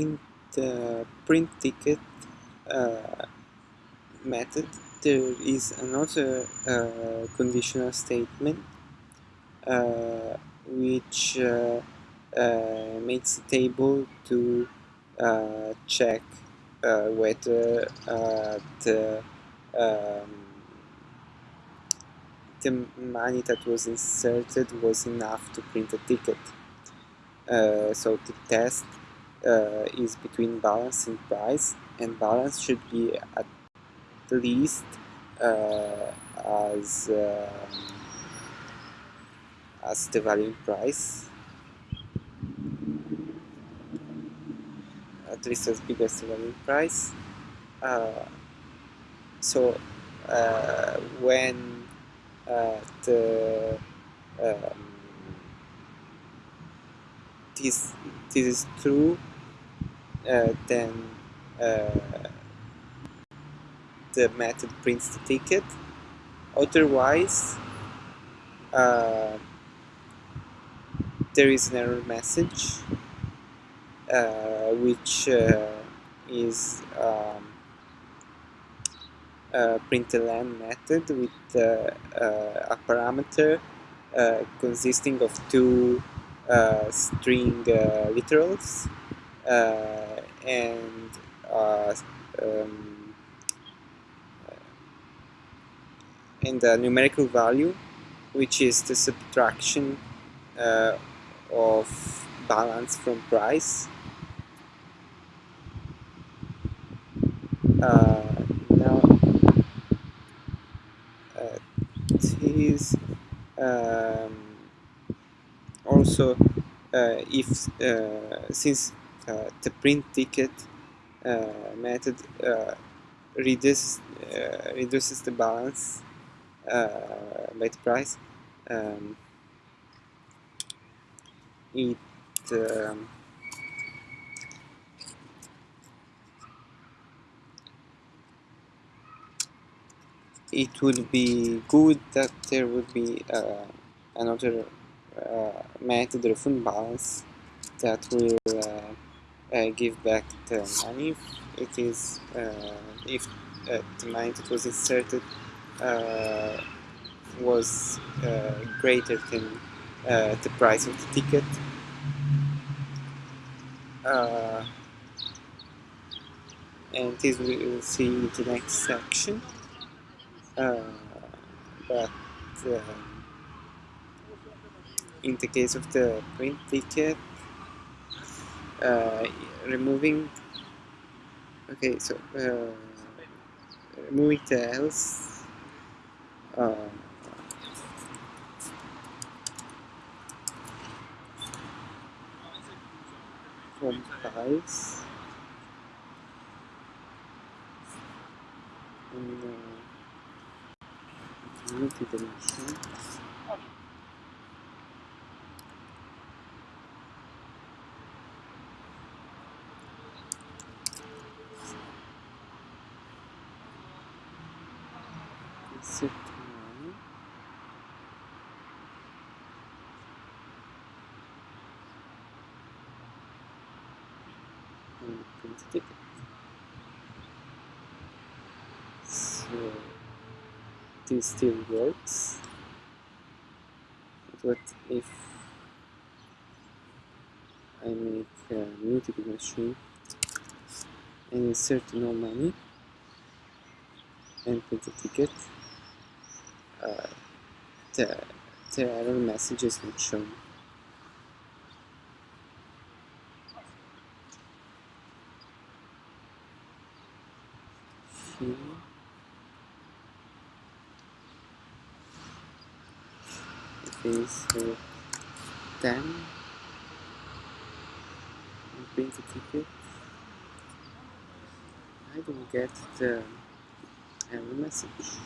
in the print ticket uh, method there is another uh, conditional statement uh, which uh, uh, makes a table to uh, check whether the um, the money that was inserted was enough to print a ticket. So the test uh, is between balance and price and balance should be at least uh, as um, as the value price. At least as big as the value price. Uh, so uh, when uh, the um, this this is true uh, then uh, the method prints the ticket. Otherwise uh, there is an error message uh, which uh, is um, a println method with uh, a parameter consisting of two string literals and um, and a numerical value which is the subtraction uh, of balance from price. Uh, now, uh, this um, also uh, if uh, since uh, the print ticket uh, method reduces reduces the balance by the price. Um, it um, it would be good that there would be uh, another uh, method refund balance that will uh, uh give back the money if it is uh, if uh, the money that was inserted was greater than the price of the ticket. Uh, and this we will see in the next section. Uh, but uh, in the case of the print ticket uh, removing okay so uh, removing else uh, from files and uh, multi-dimension set ticket. So this still works. But what if I make a new ticket machine and insert no money and print the ticket? Uh, the, the error message is not shown. is uh, 10 and print the ticket. I don't get the error message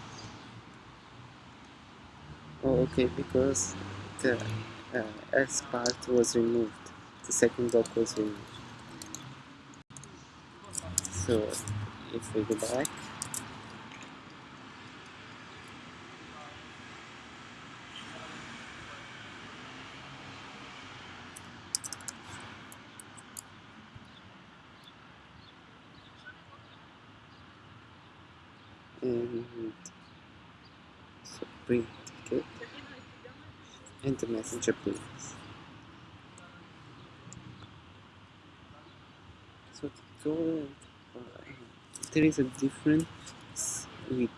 Oh, okay, because the uh, else part was removed, the second block was removed. So, if we go back, and so bring and the message appears. So the there is a difference with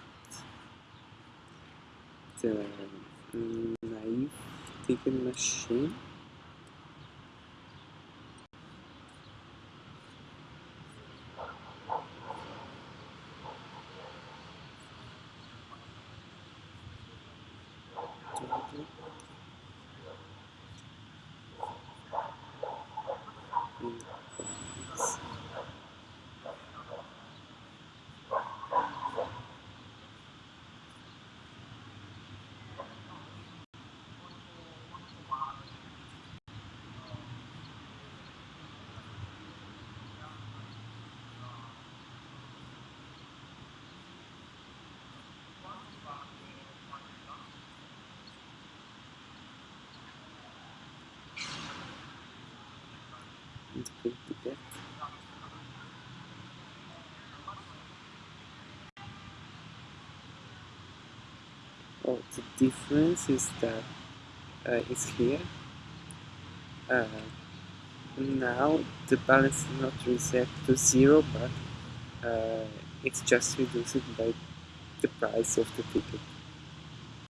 the naive ticket machine Oh, the difference is that uh, is here. Uh, now the balance is not reset to zero, but uh, it's just reduced by the price of the ticket.